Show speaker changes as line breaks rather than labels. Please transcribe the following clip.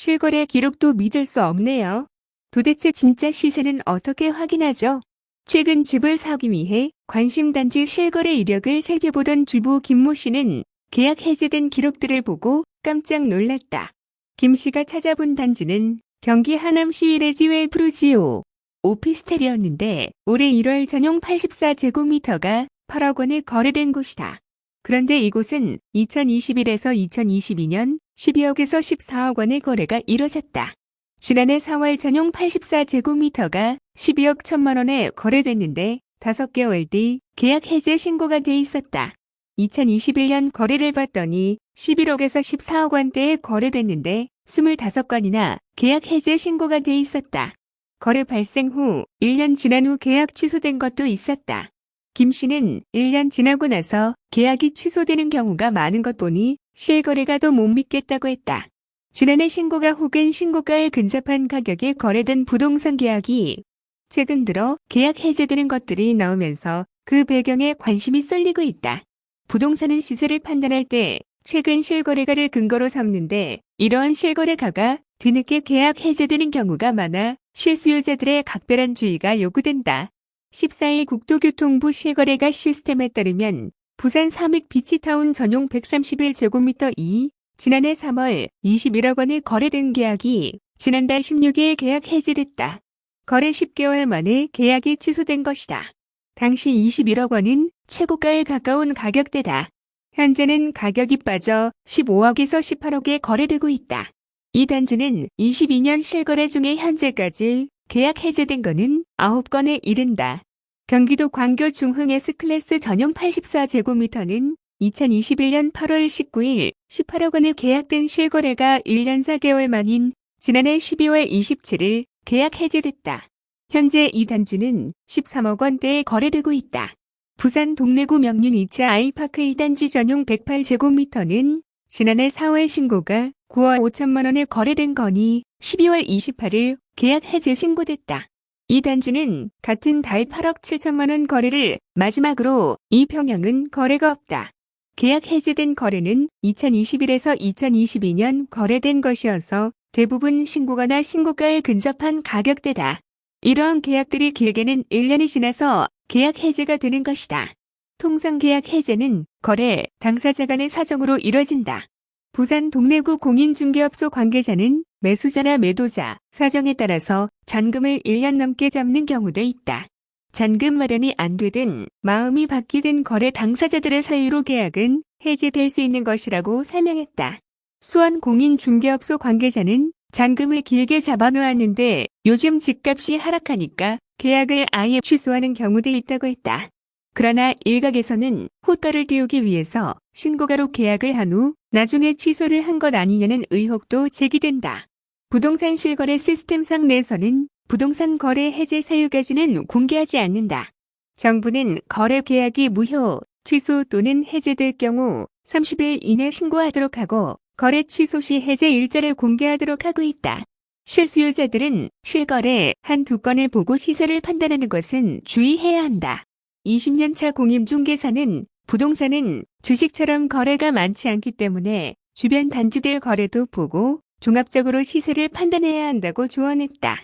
실거래 기록도 믿을 수 없네요. 도대체 진짜 시세는 어떻게 확인하죠? 최근 집을 사기 위해 관심단지 실거래 이력을 살펴보던 주부 김모 씨는 계약 해제된 기록들을 보고 깜짝 놀랐다. 김 씨가 찾아본 단지는 경기 하남시 위레지 웰 프루지오 오피스텔이었는데 올해 1월 전용 84제곱미터가 8억 원에 거래된 곳이다. 그런데 이곳은 2021에서 2022년 12억에서 14억 원의 거래가 이뤄졌다. 지난해 4월 전용 84제곱미터가 12억 1천만 원에 거래됐는데 5개월 뒤 계약 해제 신고가 돼 있었다. 2021년 거래를 봤더니 11억에서 14억 원대에 거래됐는데 25건이나 계약 해제 신고가 돼 있었다. 거래 발생 후 1년 지난 후 계약 취소된 것도 있었다. 김 씨는 1년 지나고 나서 계약이 취소되는 경우가 많은 것 보니 실거래가 더 못 믿겠다고 했다. 지난해 신고가 혹은 신고가에 근접한 가격에 거래된 부동산 계약이 최근 들어 계약 해제되는 것들이 나오면서 그 배경에 관심이 쏠리고 있다. 부동산은 시세를 판단할 때 최근 실거래가를 근거로 삼는데 이러한 실거래가가 뒤늦게 계약 해제되는 경우가 많아 실수요자들의 각별한 주의가 요구된다. 14일 국토교통부 실거래가 시스템에 따르면 부산 삼익 비치타운 전용 131제곱미터 2 지난해 3월 21억 원에 거래된 계약이 지난달 16일 계약 해지됐다. 거래 10개월 만에 계약이 취소된 것이다. 당시 21억 원은 최고가에 가까운 가격대다. 현재는 가격이 빠져 15억에서 18억에 거래되고 있다. 이 단지는 22년 실거래 중에 현재까지 계약 해제된 것은 9건에 이른다. 경기도 광교 중흥 S클래스 전용 84제곱미터는 2021년 8월 19일 18억 원에 계약된 실거래가 1년 4개월 만인 지난해 12월 27일 계약 해제됐다. 현재 이 단지는 13억 원대에 거래되고 있다. 부산 동래구 명륜 2차 아이파크 1단지 전용 108제곱미터는 지난해 4월 신고가 9억 5천만 원에 거래된 거니 12월 28일 계약 해제 신고됐다. 이 단지는 같은 달 8억 7천만 원 거래를 마지막으로 이 평형은 거래가 없다. 계약 해제된 거래는 2021에서 2022년 거래된 것이어서 대부분 신고가나 신고가에 근접한 가격대다. 이러한 계약들이 길게는 1년이 지나서 계약 해제가 되는 것이다. 통상 계약 해제는 거래 당사자 간의 사정으로 이뤄진다. 부산 동래구 공인중개업소 관계자는 매수자나 매도자, 사정에 따라서 잔금을 1년 넘게 잡는 경우도 있다. 잔금 마련이 안 되든 마음이 바뀌든 거래 당사자들의 사유로 계약은 해지될 수 있는 것이라고 설명했다. 수원 공인중개업소 관계자는 잔금을 길게 잡아놓았는데 요즘 집값이 하락하니까 계약을 아예 취소하는 경우도 있다고 했다. 그러나 일각에서는 호가를 띄우기 위해서 신고가로 계약을 한 후 나중에 취소를 한 것 아니냐는 의혹도 제기된다. 부동산 실거래 시스템상 내에서는 부동산 거래 해제 사유까지는 공개하지 않는다. 정부는 거래 계약이 무효, 취소 또는 해제될 경우 30일 이내 신고하도록 하고 거래 취소 시 해제 일자를 공개하도록 하고 있다. 실수요자들은 실거래 한 두 건을 보고 시세를 판단하는 것은 주의해야 한다. 20년차 공임중개사는 부동산은 주식처럼 거래가 많지 않기 때문에 주변 단지들 거래도 보고 종합적으로 시세를 판단해야 한다고 조언했다.